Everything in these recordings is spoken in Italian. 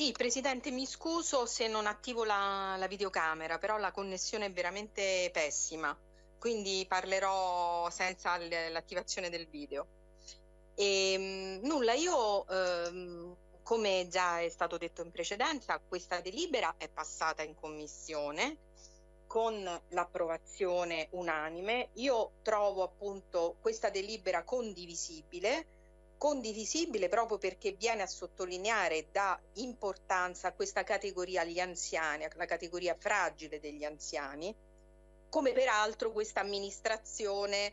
Sì, Presidente, mi scuso se non attivo la, la videocamera, però la connessione è veramente pessima, quindi parlerò senza l'attivazione del video. E, ehm, nulla, io ehm, come già è stato detto in precedenza, questa delibera è passata in commissione con l'approvazione unanime. Io trovo appunto questa delibera condivisibile condivisibile proprio perché viene a sottolineare da importanza a questa categoria gli anziani, la categoria fragile degli anziani, come peraltro questa amministrazione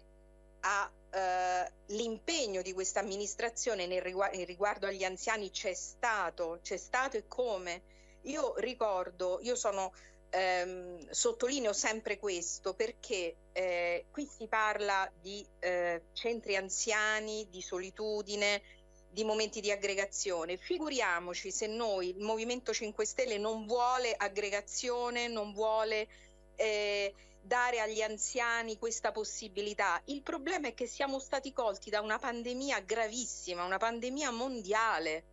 ha eh, l'impegno di questa amministrazione nel riguardo, riguardo agli anziani c'è stato, c'è stato e come. Io ricordo, io sono ehm, sottolineo sempre questo perché eh, qui si parla di eh, centri anziani, di solitudine, di momenti di aggregazione. Figuriamoci se noi, il Movimento 5 Stelle, non vuole aggregazione, non vuole eh, dare agli anziani questa possibilità. Il problema è che siamo stati colti da una pandemia gravissima, una pandemia mondiale.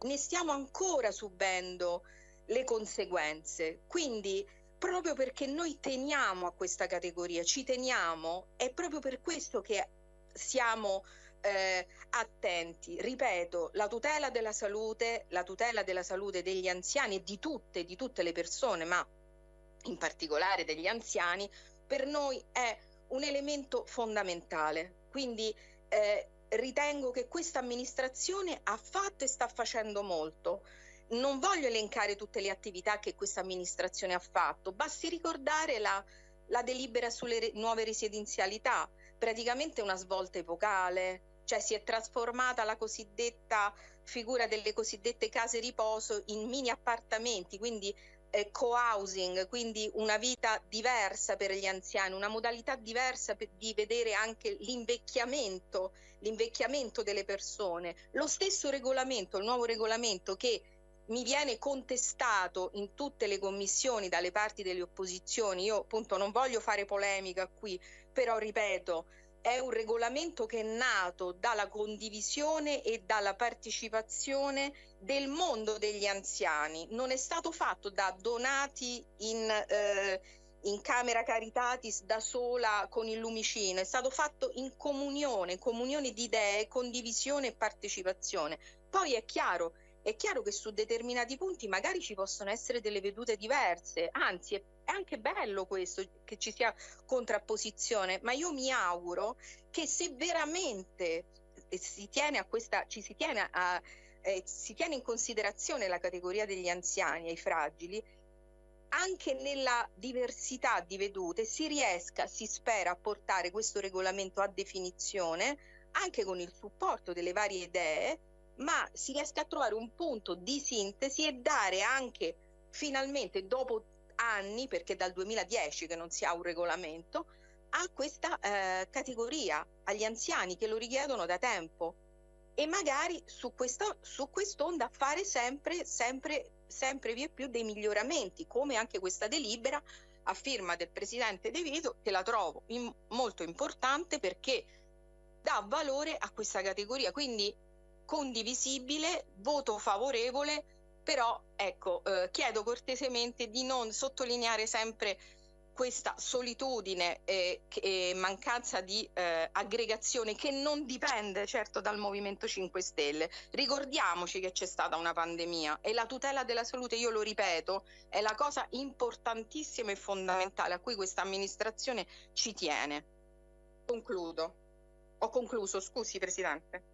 Ne stiamo ancora subendo le conseguenze. Quindi proprio perché noi teniamo a questa categoria, ci teniamo, è proprio per questo che siamo eh, attenti. Ripeto, la tutela della salute, la tutela della salute degli anziani e di tutte, di tutte le persone, ma in particolare degli anziani, per noi è un elemento fondamentale. Quindi eh, ritengo che questa amministrazione ha fatto e sta facendo molto non voglio elencare tutte le attività che questa amministrazione ha fatto, basti ricordare la, la delibera sulle re, nuove residenzialità, praticamente una svolta epocale, cioè si è trasformata la cosiddetta figura delle cosiddette case riposo in mini appartamenti, quindi eh, co-housing, quindi una vita diversa per gli anziani, una modalità diversa per, di vedere anche l'invecchiamento, l'invecchiamento delle persone. Lo stesso regolamento, il nuovo regolamento che mi viene contestato in tutte le commissioni dalle parti delle opposizioni, io appunto non voglio fare polemica qui, però ripeto, è un regolamento che è nato dalla condivisione e dalla partecipazione del mondo degli anziani, non è stato fatto da donati in, eh, in Camera Caritatis da sola con il lumicino, è stato fatto in comunione, comunione di idee, condivisione e partecipazione. Poi è chiaro è chiaro che su determinati punti magari ci possono essere delle vedute diverse, anzi è, anche bello questo che ci sia contrapposizione, ma io mi auguro che se veramente si tiene a questa, ci si tiene, a, eh, si tiene in considerazione la categoria degli anziani e i fragili, anche nella diversità di vedute si riesca, si spera, a portare questo regolamento a definizione anche con il supporto delle varie idee ma si riesca a trovare un punto di sintesi e dare anche finalmente dopo anni, perché dal 2010 che non si ha un regolamento, a questa eh, categoria, agli anziani che lo richiedono da tempo e magari su, questa, su quest'onda fare sempre, sempre, sempre via più dei miglioramenti, come anche questa delibera a firma del presidente De Vito, che la trovo in, molto importante perché dà valore a questa categoria. Quindi condivisibile, voto favorevole, però ecco, eh, chiedo cortesemente di non sottolineare sempre questa solitudine e, e mancanza di eh, aggregazione che non dipende certo dal Movimento 5 Stelle. Ricordiamoci che c'è stata una pandemia e la tutela della salute, io lo ripeto, è la cosa importantissima e fondamentale a cui questa amministrazione ci tiene. Concludo. Ho concluso, scusi Presidente.